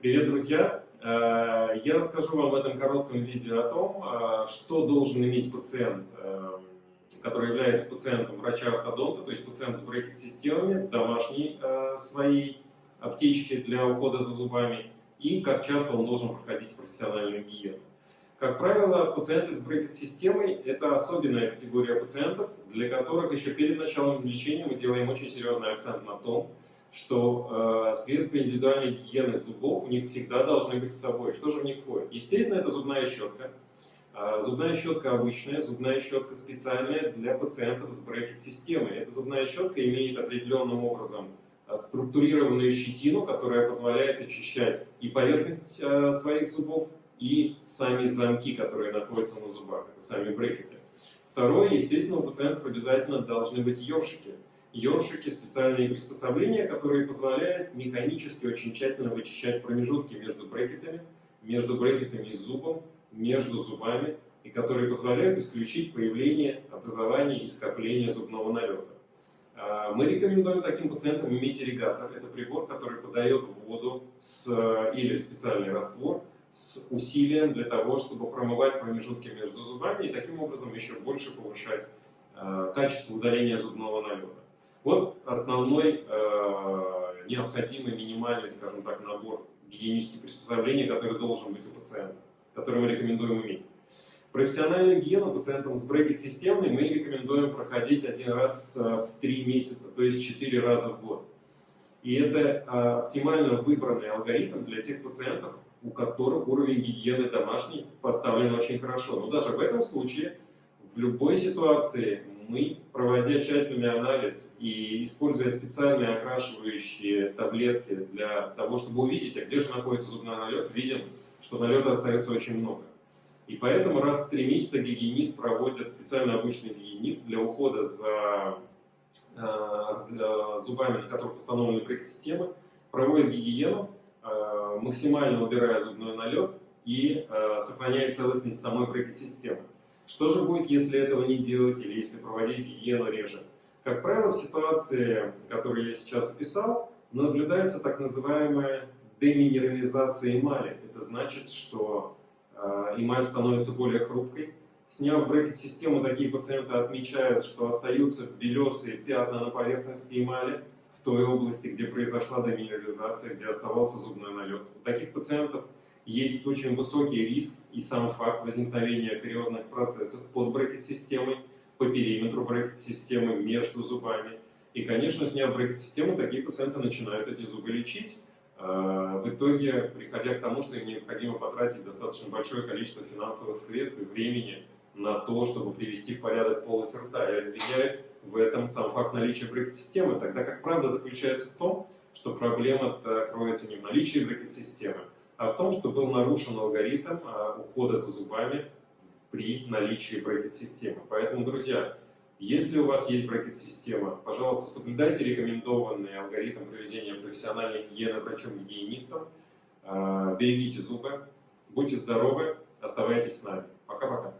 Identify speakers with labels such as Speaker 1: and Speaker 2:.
Speaker 1: Привет, друзья! Э, я расскажу вам в этом коротком видео о том, э, что должен иметь пациент, э, который является пациентом врача-ортодонта, то есть пациент с брекет-системами в домашней своей аптечке для ухода за зубами, и как часто он должен проходить профессиональную гигиену. Как правило, пациенты с брекет-системой – это особенная категория пациентов, для которых еще перед началом лечения мы делаем очень серьезный акцент на том, что э, средства индивидуальной гигиены зубов у них всегда должны быть с собой. Что же в них входит? Естественно, это зубная щетка. Э, зубная щетка обычная, зубная щетка специальная для пациентов с брекет-системой. Эта зубная щетка имеет определенным образом э, структурированную щетину, которая позволяет очищать и поверхность э, своих зубов, и сами замки, которые находятся на зубах, сами брекеты. Второе, естественно, у пациентов обязательно должны быть ёршики. Ёршики – специальные приспособления, которые позволяют механически очень тщательно вычищать промежутки между брекетами, между брекетами и зубом, между зубами, и которые позволяют исключить появление, образование и скопление зубного налета. А, мы рекомендуем таким пациентам иметь ирригатор. Это прибор, который подает воду с, или специальный раствор с усилием для того, чтобы промывать промежутки между зубами и таким образом еще больше повышать э, качество удаления зубного налета. Вот основной э, необходимый минимальный, скажем так, набор гигиенических приспособлений, который должен быть у пациента, который мы рекомендуем иметь. Профессиональную гигиену пациентам с брекет-системой мы рекомендуем проходить один раз э, в три месяца, то есть четыре раза в год. И это э, оптимально выбранный алгоритм для тех пациентов, у которых уровень гигиены домашней поставлен очень хорошо. Но даже в этом случае, в любой ситуации, мы, проводя тщательный анализ и используя специальные окрашивающие таблетки для того, чтобы увидеть, а где же находится зубной налет, видим, что налета остается очень много. И поэтому раз в три месяца гигиенист проводит, специально обычный гигиенист для ухода за э, зубами, на которых установлены брекет-системы, проводит гигиену, Э, максимально убирая зубной налет и э, сохраняя целостность самой брекет-системы. Что же будет, если этого не делать или если проводить гигиену реже? Как правило, в ситуации, которую я сейчас описал, наблюдается так называемая деминерализация эмали. Это значит, что э, эмаль становится более хрупкой. Сняв брекет-систему, такие пациенты отмечают, что остаются белесые пятна на поверхности эмали, в той области, где произошла деминерализация, где оставался зубной налет. У таких пациентов есть очень высокий риск и сам факт возникновения кариозных процессов под брекет-системой, по периметру брекет-системы, между зубами. И, конечно, сняв брекет-систему, такие пациенты начинают эти зубы лечить, а, в итоге приходя к тому, что им необходимо потратить достаточно большое количество финансовых средств и времени на то, чтобы привести в порядок полость рта. И обвиняют в этом сам факт наличия брекет-системы, тогда как правда заключается в том, что проблема кроется не в наличии брекет-системы, в том, что был нарушен алгоритм а, ухода за зубами при наличии брекет-системы. Поэтому, друзья, если у вас есть брекет-система, пожалуйста, соблюдайте рекомендованный алгоритм проведения профессиональной гигиены врачом-гигиенистом, а, берегите зубы, будьте здоровы, оставайтесь с нами. Пока-пока.